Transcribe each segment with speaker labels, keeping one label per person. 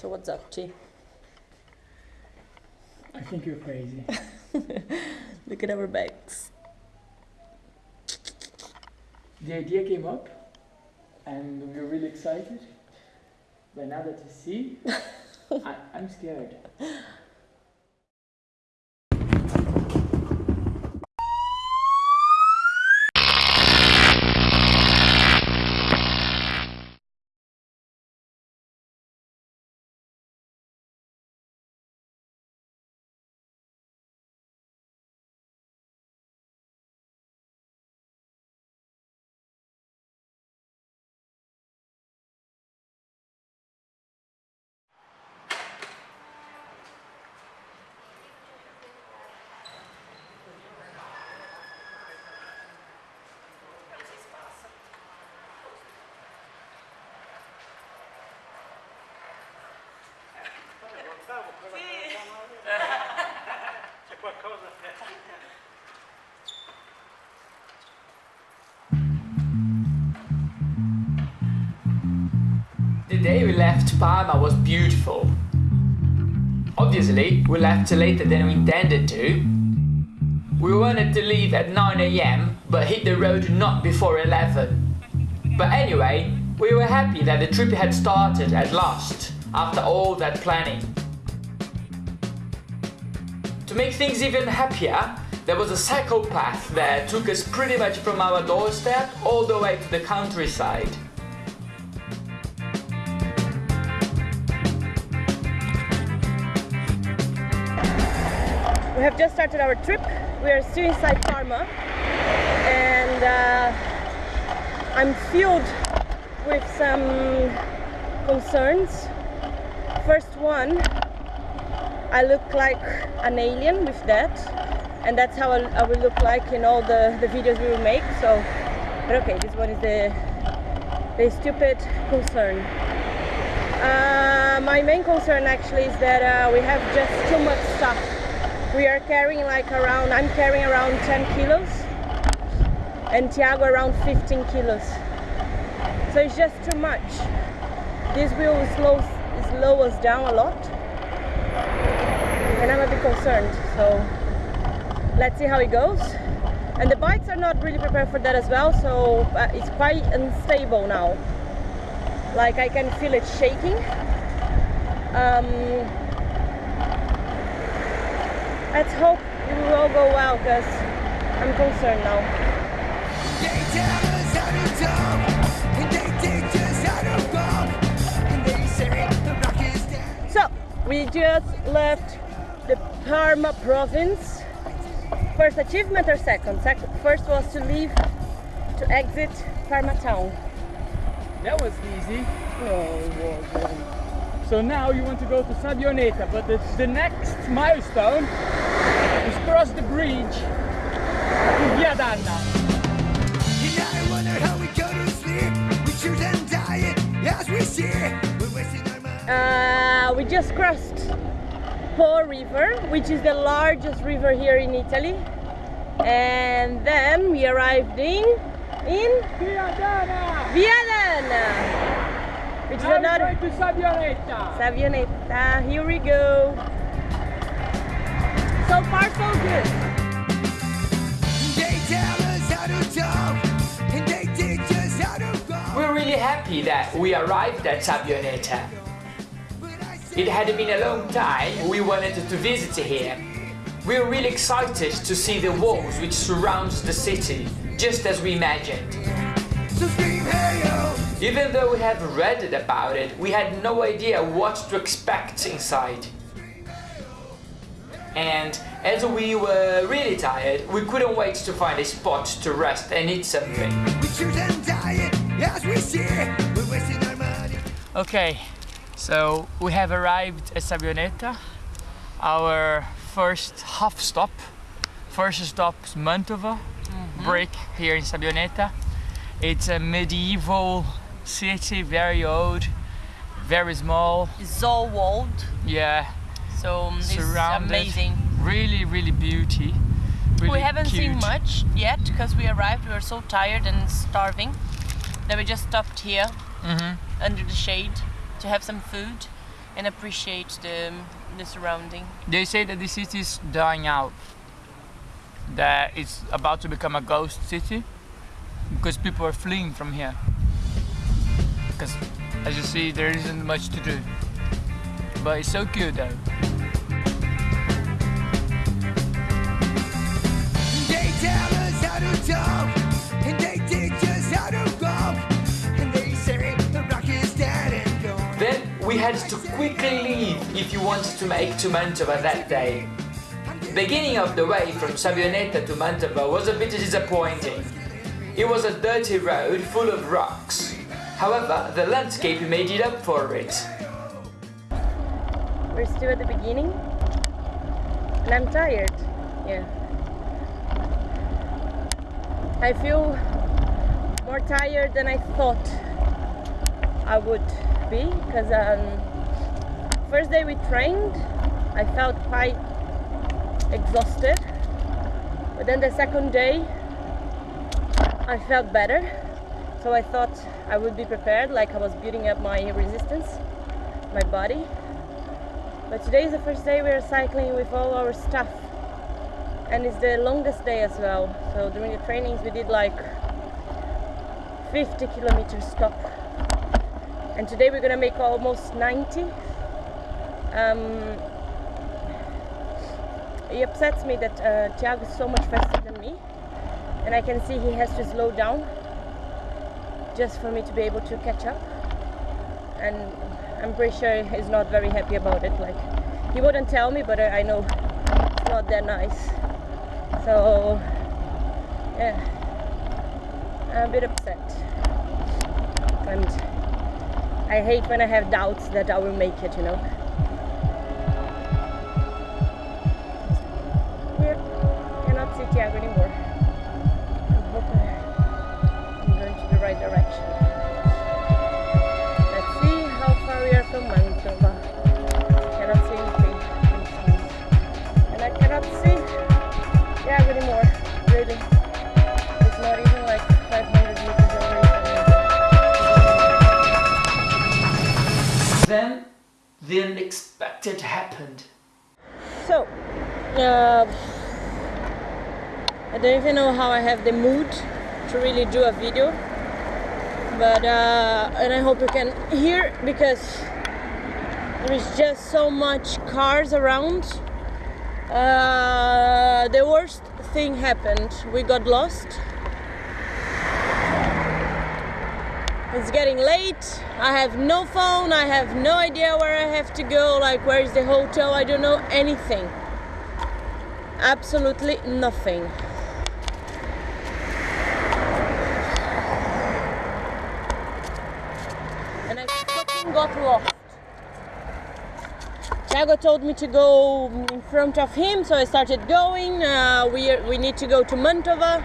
Speaker 1: So what's up, T?
Speaker 2: I think you're crazy.
Speaker 1: Look at our bags.
Speaker 2: The idea came up and we were really excited. But now that you see, I, I'm scared. Day we left Parma was beautiful. Obviously, we left later than we intended to. We wanted to leave at 9am, but hit the road not before 11. But anyway, we were happy that the trip had started at last, after all that planning. To make things even happier, there was a cycle path that took us pretty much from our doorstep all the way to the countryside.
Speaker 1: We have just started our trip. We are still inside Parma and uh, I'm filled with some concerns. First one, I look like an alien with that and that's how I, will look like in all the, the videos we will make. So, but okay, this one is the, the stupid concern. Uh, my main concern actually is that uh, we have just too much stuff we are carrying like around i'm carrying around 10 kilos and tiago around 15 kilos. So it's just too much. This will slow slow us down a lot. And i'm a bit concerned so let's see how it goes. And the bikes are not really prepared for that as well so uh, it's quite unstable now. Like i can feel it shaking. Um, let's hope it will all go well because I'm concerned now.
Speaker 3: They tell us how to talk, and they teach us how to walk, and they say the rock is dead.
Speaker 1: So we just left the Parma province. First achievement or second? Sec first was to leave to exit Parma town.
Speaker 2: That was easy.
Speaker 1: No, it wasn't.
Speaker 2: So now you want to go to Sabbioneta, but the, the next milestone is cross the bridge to Viadana.
Speaker 3: And I wonder how we go to sleep. We choose and die as we see. We're wasting our money.
Speaker 1: Uh, we just crossed Po River, which is the largest river here in Italy. And then we arrived in in
Speaker 2: Via Danna!
Speaker 1: Viadana, which is another
Speaker 2: we're going to Sabbioneta.
Speaker 1: Savioneta. Here we go. So far, so good.
Speaker 3: They tell us how to talk, and they teach us how to walk.
Speaker 2: We're really happy that we arrived at Sabbioneta.
Speaker 3: But I say
Speaker 2: It had been a long time we wanted to visit here. We're really excited to see the walls which surrounds the city, just as we imagined.
Speaker 3: So scream hey yo.
Speaker 2: Even though we had read about it, we had no idea what to expect inside. And as we were really tired, we couldn't wait to find a spot to rest and eat something.
Speaker 3: We choose and die as we see. We're wasting our money.
Speaker 2: Okay, so we have arrived at Sabbioneta, our first half stop. First stop is Mantova, mm-hmm. break here in Sabbioneta. It's a medieval city, very old, very small.
Speaker 4: It's all walled,
Speaker 2: Yeah,
Speaker 4: so um, it's
Speaker 2: surrounded.
Speaker 4: amazing.
Speaker 2: Really, really beauty. Really
Speaker 4: we haven't seen much yet because we arrived. We were so tired and starving that we just stopped here
Speaker 2: Mhm.
Speaker 4: under the shade to have some food. and appreciate the the surrounding.
Speaker 2: They say that the city is dying out. That it's about to become a ghost city because people are fleeing from here. Because as you see, there isn't much to do. But it's so cute though.
Speaker 3: They tell us how to talk, and they teach us how to walk, and they say the rock is dead and gone.
Speaker 2: Then we had to quickly leave if you wanted to make to Mantova that day. Beginning of the way from Savionetta to Mantova was a bit disappointing. It was a dirty road full of rocks. However, the landscape made it up for it.
Speaker 1: We're still at the beginning, and I'm tired. Yeah. I feel more tired than I thought I would be because um, first day we trained, I felt quite exhausted, but then the second day I felt better. So I thought I would be prepared, like I was building up my resistance, my body. But today is the first day we are cycling with all our stuff. And it's the longest day as well. So during the trainings we did like 50 kilometers stop. And today we're gonna make almost 90. Um, it upsets me that uh, Thiago is so much faster than me. And I can see he has to slow down just for me to be able to catch up. And I'm pretty sure he's not very happy about it. Like he wouldn't tell me, but I know it's not that nice. So yeah, I'm a bit upset, and I hate when I have doubts that I will make it. You know. Cannot see Tiago anymore. Right direction. Let's see how far we are from Mantova. Cannot see anything. And I cannot see Tiago anymore. Really. It's not even like 500 meters away.
Speaker 2: Then the unexpected happened.
Speaker 1: So, uh, I don't even know how I have the mood to really do a video, but uh, and I hope you can hear because there is just so much cars around. Uh, the worst thing happened. We got lost. It's getting late. I have no phone. I have no idea where I have to go. Like, where is the hotel? I don't know anything. Absolutely nothing. And I fucking got lost. Thiago told me to go in front of him, so I started going. Uh, we, we need to go to Mantova.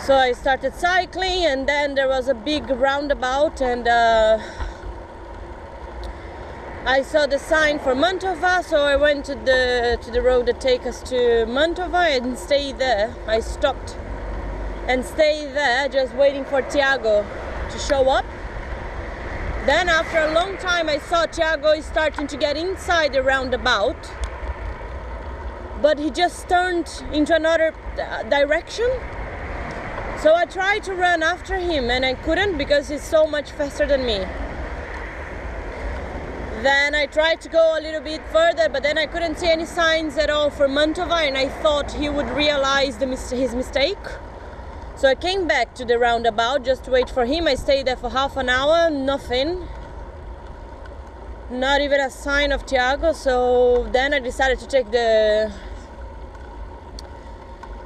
Speaker 1: So I started cycling, and then there was a big roundabout, and uh, I saw the sign for Mantova, so I went to the to the road that take us to Mantova and stayed there. I stopped and stayed there, just waiting for Tiago to show up. Then, after a long time, I saw Thiago is starting to get inside the roundabout, but he just turned into another uh, direction. So I tried to run after him and I couldn't because he's so much faster than me. Then I tried to go a little bit further, but then I couldn't see any signs at all for Mantova, and I thought he would realize the mis- his mistake. So I came back to the roundabout just to wait for him. I stayed there for half an hour, nothing. Not even a sign of Tiago. So then I decided to take the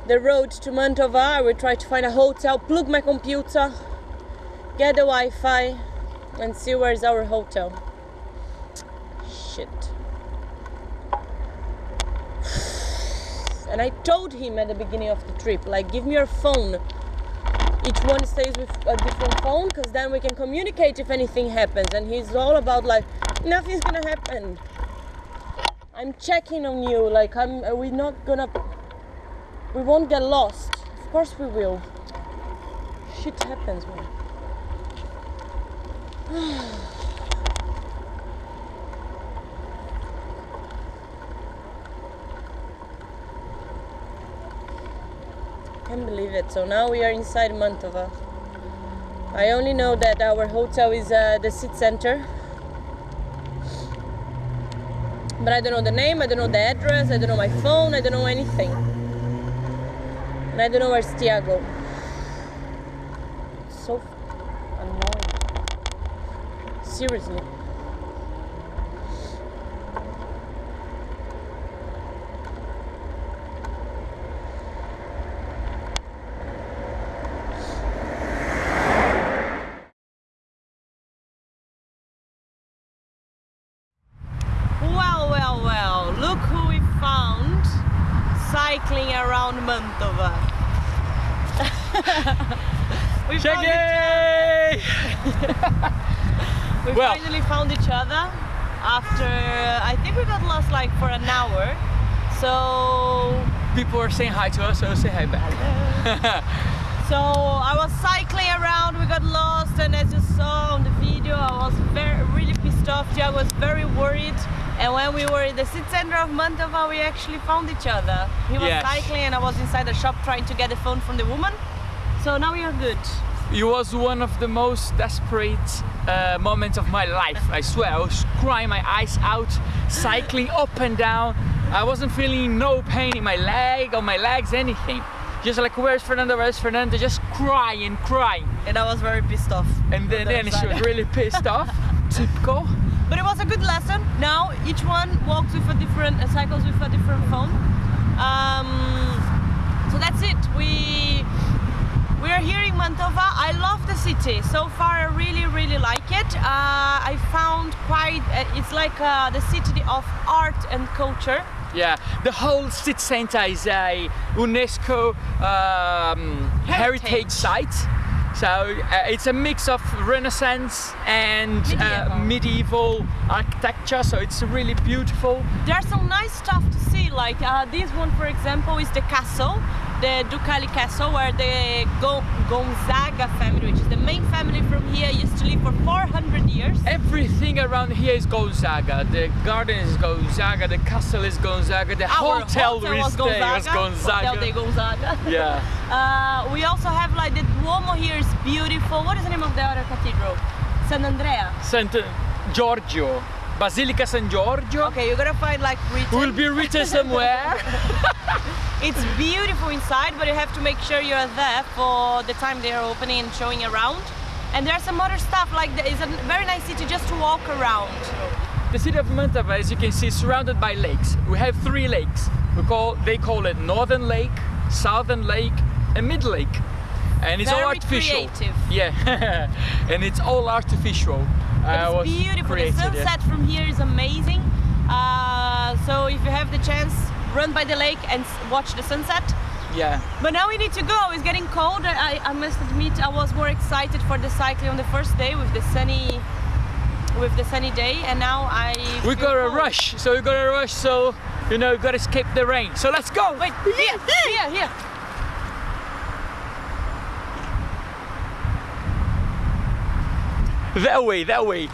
Speaker 1: the road to Mantova. I will try to find a hotel, plug my computer, get the Wi-Fi, and see where's our hotel. Shit. And I told him at the beginning of the trip, like, give me your phone. Each one stays with a different phone, because then we can communicate if anything happens. And he's all about like, nothing's gonna happen. I'm checking on you, like, I'm. We're not gonna. We won't get lost. Of course we will. Shit happens, man. can't believe it. So now we are inside Mantova. I only know that our hotel is uh, the city center. But I don't know the name, I don't know the address, I don't know my phone, I don't know anything. And I don't know where's Tiago. So annoying. Seriously. Well, well, well, look who we found cycling around Mantova. We found
Speaker 2: oh,
Speaker 1: We
Speaker 2: Well-
Speaker 1: finally found each other after I think we got lost like for an hour. So
Speaker 2: People are saying hi to us, so say hi back.
Speaker 1: so I was cycling around, we got lost and as you saw on the video I was very really pissed off. Tiago was very worried and when we were in the city center of Mantova we actually found each other. He was
Speaker 2: Yes.
Speaker 1: cycling and I was inside the shop trying to get the phone from the woman. So now we are good.
Speaker 2: It was one of the most desperate uh, moments of my life. I swear, I was crying my eyes out, cycling up and down. I wasn't feeling no pain in my leg or my legs, anything. Just like, where's Fernando? Where's Fernando? Just crying, crying.
Speaker 1: And I was very pissed off.
Speaker 2: And then, then she was really pissed off. Typical.
Speaker 1: But it was a good lesson. Now each one walks with a different, uh, cycles with a different phone. Um, so that's it. We we are here in Mantova. I love the city. So far, I really, really like it. Uh, I found quite. Uh, it's like uh, the city of art and culture.
Speaker 2: Yeah, the whole city center is a UNESCO um, heritage.
Speaker 1: Heritage.
Speaker 2: site. So uh, it's a mix of Renaissance and uh, medieval architecture. So it's really beautiful.
Speaker 1: There's some nice stuff to see. Like uh, this one, for example, is the castle, the Ducali Castle, where the Go- Gonzaga family, which is the main family from here, used to live for 400 years.
Speaker 2: Everything around here is Gonzaga. The garden is Gonzaga. The castle is Gonzaga. The
Speaker 1: Our
Speaker 2: hotel, we
Speaker 1: was
Speaker 2: stay
Speaker 1: Gonzaga.
Speaker 2: was Gonzaga.
Speaker 1: Hotel de Gonzaga.
Speaker 2: Yeah.
Speaker 1: Uh, we also have like the Duomo here is beautiful. What is the name of the other cathedral? San Andrea.
Speaker 2: Sant Giorgio, Basilica San Giorgio.
Speaker 1: Okay, you're gonna find like written.
Speaker 2: Will be written somewhere.
Speaker 1: It's beautiful inside, but you have to make sure you're there for the time they are opening and showing around. And there's some other stuff like it's a very nice city just to walk around.
Speaker 2: The city of Mantova, as you can see, is surrounded by lakes. We have three lakes. We call they call it Northern Lake, Southern Lake, and Mid Lake. And it's all
Speaker 1: Very
Speaker 2: artificial.
Speaker 1: creative.
Speaker 2: Yeah, and it's all artificial.
Speaker 1: But
Speaker 2: Uh,
Speaker 1: it's beautiful.
Speaker 2: created,
Speaker 1: the
Speaker 2: yeah.
Speaker 1: sunset from here is amazing. Uh, so if you have the chance, run by the lake and watch the sunset.
Speaker 2: Yeah.
Speaker 1: But now we need to go. It's getting cold. I, I must admit, I was more excited for the cycling on the first day with the sunny, with the sunny day, and now I.
Speaker 2: We gotta
Speaker 1: cold.
Speaker 2: rush, so we gotta rush, so you know, we gotta escape the rain. So let's go!
Speaker 1: Wait, here, here, here.
Speaker 2: That way, that way.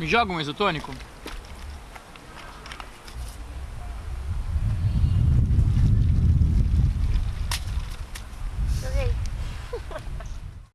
Speaker 2: Me joga um isotônico?